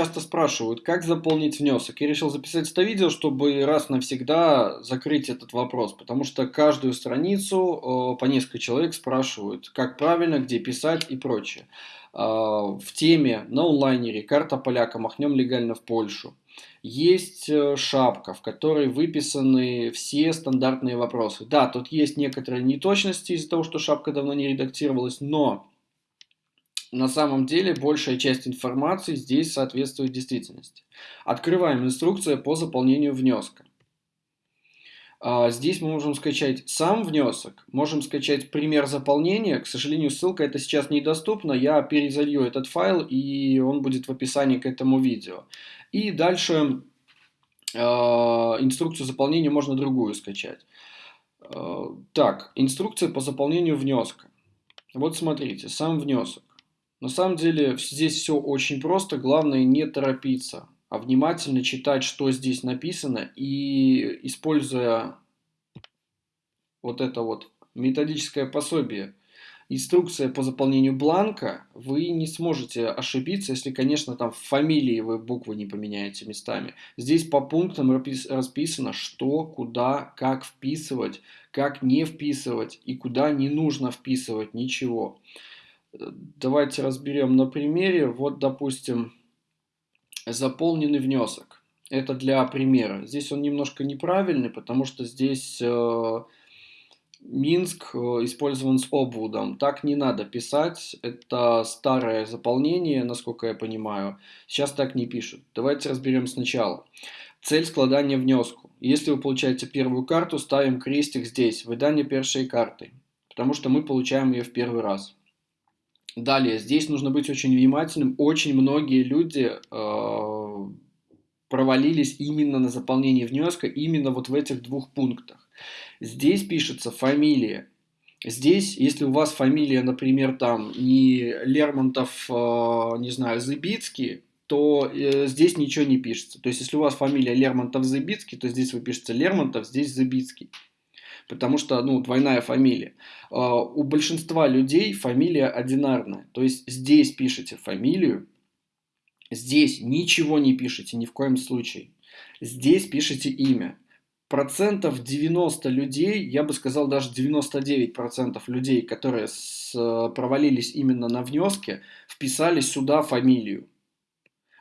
часто спрашивают, как заполнить внесок. Я решил записать это видео, чтобы раз навсегда закрыть этот вопрос, потому что каждую страницу по несколько человек спрашивают, как правильно, где писать и прочее. А, в теме на онлайнере «Карта поляка. Махнем легально в Польшу» есть э, шапка, в которой выписаны все стандартные вопросы. Да, тут есть некоторые неточности из-за того, что шапка давно не редактировалась, но на самом деле большая часть информации здесь соответствует действительности. Открываем инструкцию по заполнению внеска. А, здесь мы можем скачать сам внесок, можем скачать пример заполнения. К сожалению, ссылка это сейчас недоступна. Я перезалью этот файл, и он будет в описании к этому видео. И дальше э, инструкцию заполнения можно другую скачать. Э, так, инструкция по заполнению внеска. Вот смотрите, сам внесок. На самом деле здесь все очень просто, главное не торопиться, а внимательно читать, что здесь написано, и используя вот это вот методическое пособие, инструкция по заполнению бланка, вы не сможете ошибиться, если, конечно, там в фамилии вы буквы не поменяете местами. Здесь по пунктам расписано, что, куда, как вписывать, как не вписывать и куда не нужно вписывать ничего. Давайте разберем на примере. Вот, допустим, заполненный внесок. Это для примера. Здесь он немножко неправильный, потому что здесь э, Минск э, использован с обводом. Так не надо писать. Это старое заполнение, насколько я понимаю. Сейчас так не пишут. Давайте разберем сначала. Цель складания внеску. Если вы получаете первую карту, ставим крестик здесь, выдание первой карты. Потому что мы получаем ее в первый раз. Далее, здесь нужно быть очень внимательным. Очень многие люди э, провалились именно на заполнении внеска, именно вот в этих двух пунктах. Здесь пишется фамилия. Здесь, если у вас фамилия, например, там не Лермонтов, э, не знаю, Зыбицкий, то э, здесь ничего не пишется. То есть, если у вас фамилия Лермонтов-Зыбицкий, то здесь вы пишете Лермонтов, здесь Зыбицкий потому что, ну, двойная фамилия. А, у большинства людей фамилия одинарная, то есть здесь пишете фамилию, здесь ничего не пишете ни в коем случае, здесь пишете имя. Процентов 90 людей, я бы сказал даже 99 процентов людей, которые провалились именно на внеске, вписали сюда фамилию.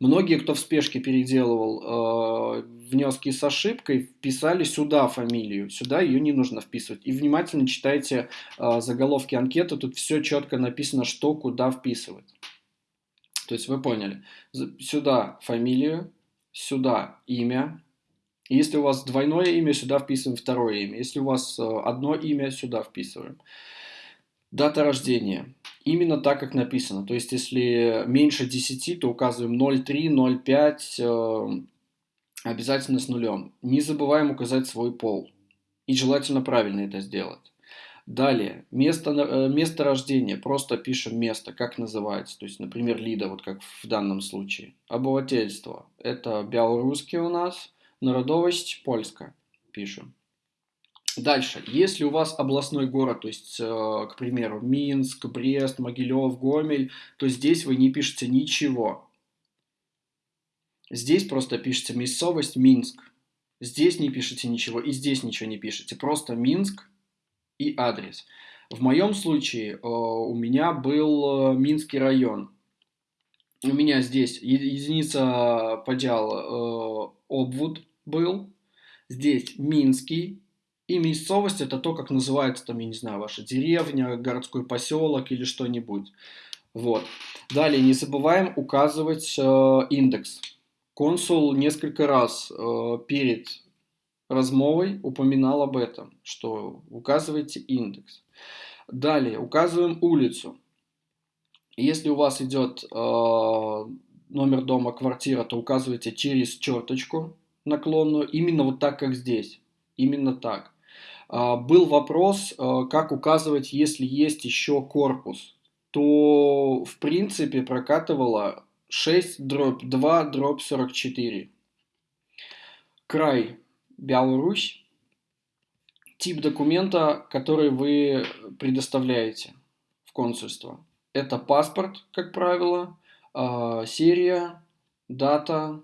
Многие, кто в спешке переделывал э, внески с ошибкой, вписали сюда фамилию. Сюда ее не нужно вписывать. И внимательно читайте э, заголовки анкеты. Тут все четко написано, что куда вписывать. То есть вы поняли. Сюда фамилию, сюда имя. Если у вас двойное имя, сюда вписываем второе имя. Если у вас э, одно имя, сюда вписываем. Дата рождения. Именно так, как написано. То есть, если меньше 10, то указываем 0,3, 0,5, э, обязательно с нулем. Не забываем указать свой пол. И желательно правильно это сделать. Далее, место, э, место рождения. Просто пишем место, как называется. То есть, например, Лида, вот как в данном случае. Обывательство. Это белорусский у нас. Народовость польская. Пишем. Дальше, если у вас областной город, то есть, э, к примеру, Минск, Брест, Могилев, Гомель, то здесь вы не пишете ничего. Здесь просто пишете местовость Минск. Здесь не пишете ничего и здесь ничего не пишете. Просто Минск и адрес. В моем случае э, у меня был э, Минский район. У меня здесь единица подел обвод был. Здесь Минский и местовость это то, как называется там, я не знаю, ваша деревня, городской поселок или что-нибудь. Вот. Далее не забываем указывать э, индекс. Консул несколько раз э, перед размовой упоминал об этом, что указывайте индекс. Далее указываем улицу. Если у вас идет э, номер дома, квартира, то указывайте через черточку наклонную, именно вот так, как здесь. Именно так. А, был вопрос, а, как указывать, если есть еще корпус, то в принципе прокатывало 6 дробь 2 дробь 44. Край Беларусь. Тип документа, который вы предоставляете в консульство. Это паспорт, как правило, а, серия, дата,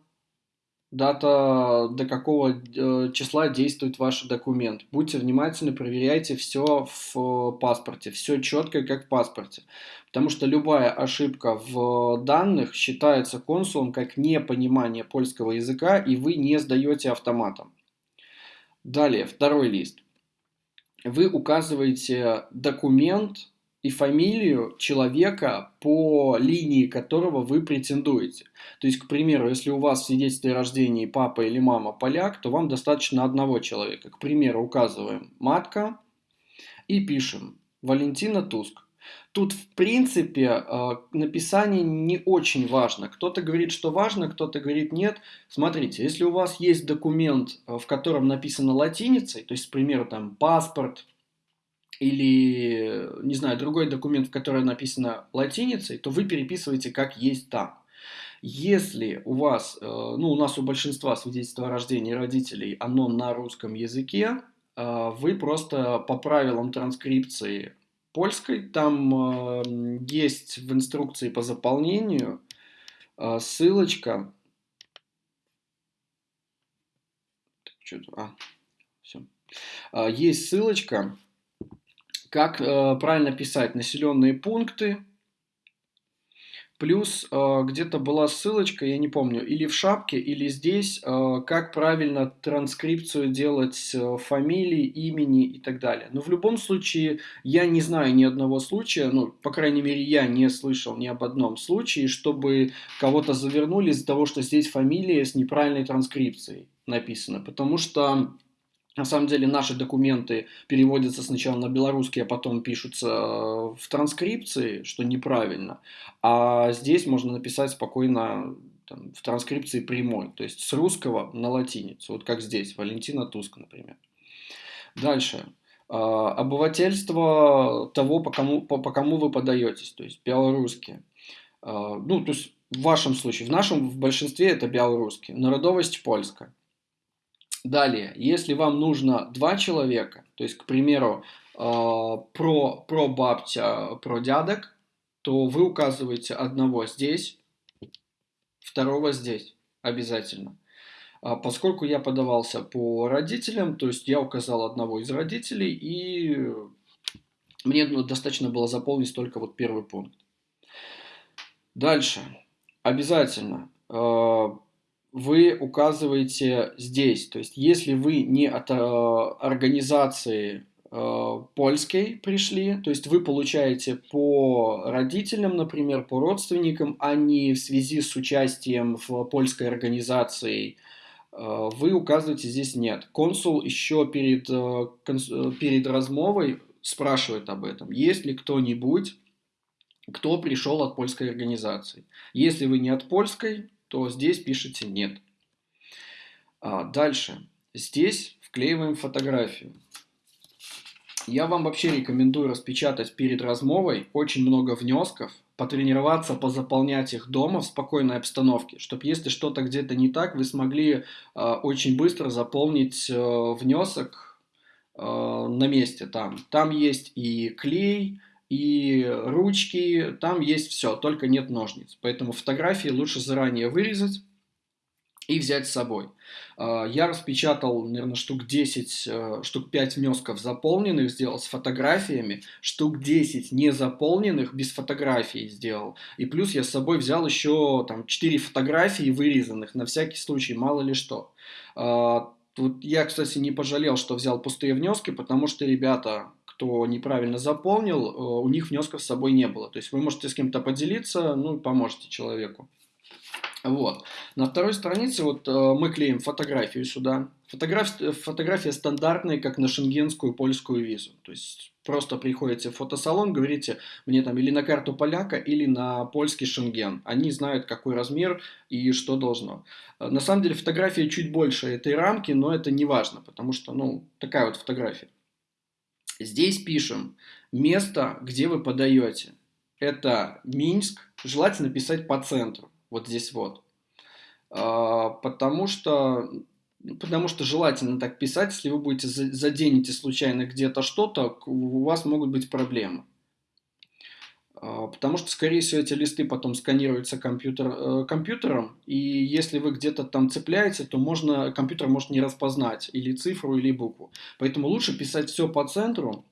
дата, до какого э, числа действует ваш документ. Будьте внимательны, проверяйте все в паспорте, все четко, как в паспорте. Потому что любая ошибка в данных считается консулом как непонимание польского языка, и вы не сдаете автоматом. Далее, второй лист. Вы указываете документ, и фамилию человека, по линии которого вы претендуете. То есть, к примеру, если у вас в свидетельстве о рождении папа или мама поляк, то вам достаточно одного человека. К примеру, указываем матка и пишем Валентина Туск. Тут, в принципе, э, написание не очень важно. Кто-то говорит, что важно, кто-то говорит нет. Смотрите, если у вас есть документ, э, в котором написано латиницей, то есть, к примеру, там паспорт, или, не знаю, другой документ, в котором написано латиницей, то вы переписываете как есть там. Если у вас, э, ну у нас у большинства свидетельства о рождении родителей, оно на русском языке, э, вы просто по правилам транскрипции польской, там э, есть в инструкции по заполнению ссылочка, а, все. Есть ссылочка, как э, правильно писать населенные пункты. Плюс э, где-то была ссылочка, я не помню, или в шапке, или здесь, э, как правильно транскрипцию делать э, фамилии, имени и так далее. Но в любом случае, я не знаю ни одного случая, ну, по крайней мере, я не слышал ни об одном случае, чтобы кого-то завернули из-за того, что здесь фамилия с неправильной транскрипцией написана. Потому что на самом деле наши документы переводятся сначала на белорусский, а потом пишутся э, в транскрипции, что неправильно. А здесь можно написать спокойно там, в транскрипции прямой, то есть с русского на латиницу, вот как здесь, Валентина Туск, например. Дальше. А, обывательство того, по кому, по, по кому вы подаетесь, то есть белорусские. А, ну, то есть в вашем случае, в нашем, в большинстве это белорусские. Народовость польская. Далее, если вам нужно два человека, то есть, к примеру, э, про, про бабтя, про дядок, то вы указываете одного здесь, второго здесь обязательно. А поскольку я подавался по родителям, то есть я указал одного из родителей, и мне ну, достаточно было заполнить только вот первый пункт. Дальше. Обязательно э, вы указываете здесь. То есть, если вы не от э, организации э, польской пришли, то есть вы получаете по родителям, например, по родственникам, а не в связи с участием в польской организации, э, вы указываете здесь нет. Консул еще перед, э, конс, э, перед размовой спрашивает об этом. Есть ли кто-нибудь, кто пришел от польской организации? Если вы не от польской, то здесь пишите «нет». А, дальше. Здесь вклеиваем фотографию. Я вам вообще рекомендую распечатать перед размовой очень много внесков, потренироваться, позаполнять их дома в спокойной обстановке, чтобы если что-то где-то не так, вы смогли э, очень быстро заполнить э, внесок э, на месте там. Там есть и клей, и ручки, там есть все, только нет ножниц. Поэтому фотографии лучше заранее вырезать и взять с собой. А, я распечатал, наверное, штук 10, э, штук 5 внесков заполненных сделал с фотографиями, штук 10 не заполненных без фотографий сделал. И плюс я с собой взял еще там 4 фотографии вырезанных, на всякий случай, мало ли что. А, тут я, кстати, не пожалел, что взял пустые внески, потому что ребята кто неправильно заполнил, э, у них внесков с собой не было. То есть вы можете с кем-то поделиться, ну поможете человеку. Вот. На второй странице вот э, мы клеим фотографию сюда. Фотография, фотография стандартная, как на шенгенскую польскую визу. То есть просто приходите в фотосалон, говорите мне там или на карту поляка, или на польский шенген. Они знают, какой размер и что должно. Э, на самом деле фотография чуть больше этой рамки, но это не важно, потому что, ну, такая вот фотография. Здесь пишем место, где вы подаете. Это Минск, желательно писать по центру, вот здесь вот. А, потому что, потому что желательно так писать, если вы будете заденете случайно где-то что-то, у вас могут быть проблемы. А, потому что, скорее всего, эти листы потом сканируются компьютер, э, компьютером, и если вы где-то там цепляете, то можно, компьютер может не распознать или цифру, или букву. Поэтому лучше писать все по центру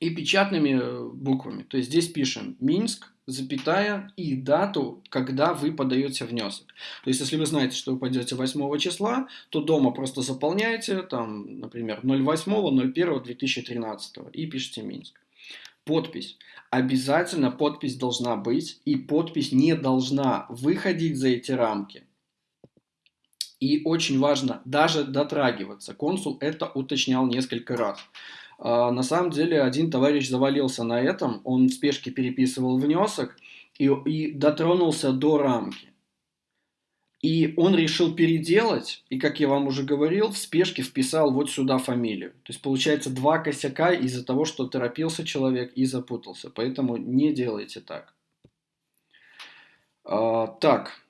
и печатными э, буквами. То есть здесь пишем Минск, запятая и дату, когда вы подаете внесок. То есть, если вы знаете, что вы пойдете 8 числа, то дома просто заполняете, там, например, 08.01.2013 и пишите Минск. Подпись. Обязательно подпись должна быть, и подпись не должна выходить за эти рамки. И очень важно даже дотрагиваться. Консул это уточнял несколько раз. А, на самом деле один товарищ завалился на этом, он в спешке переписывал внесок и, и дотронулся до рамки. И он решил переделать, и, как я вам уже говорил, в спешке вписал вот сюда фамилию. То есть, получается, два косяка из-за того, что торопился человек и запутался. Поэтому не делайте так. А, так.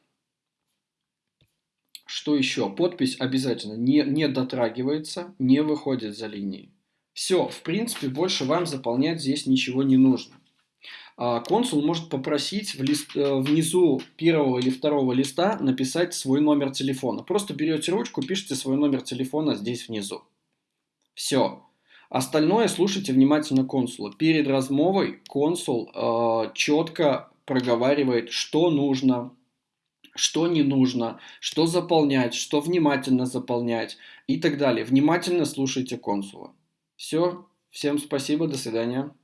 Что еще? Подпись обязательно не, не дотрагивается, не выходит за линии. Все, в принципе, больше вам заполнять здесь ничего не нужно. А, консул может попросить в лист, э, внизу первого или второго листа написать свой номер телефона. Просто берете ручку, пишите свой номер телефона здесь внизу. Все. Остальное слушайте внимательно консула. Перед размовой консул э, четко проговаривает, что нужно, что не нужно, что заполнять, что внимательно заполнять и так далее. Внимательно слушайте консула. Все. Всем спасибо. До свидания.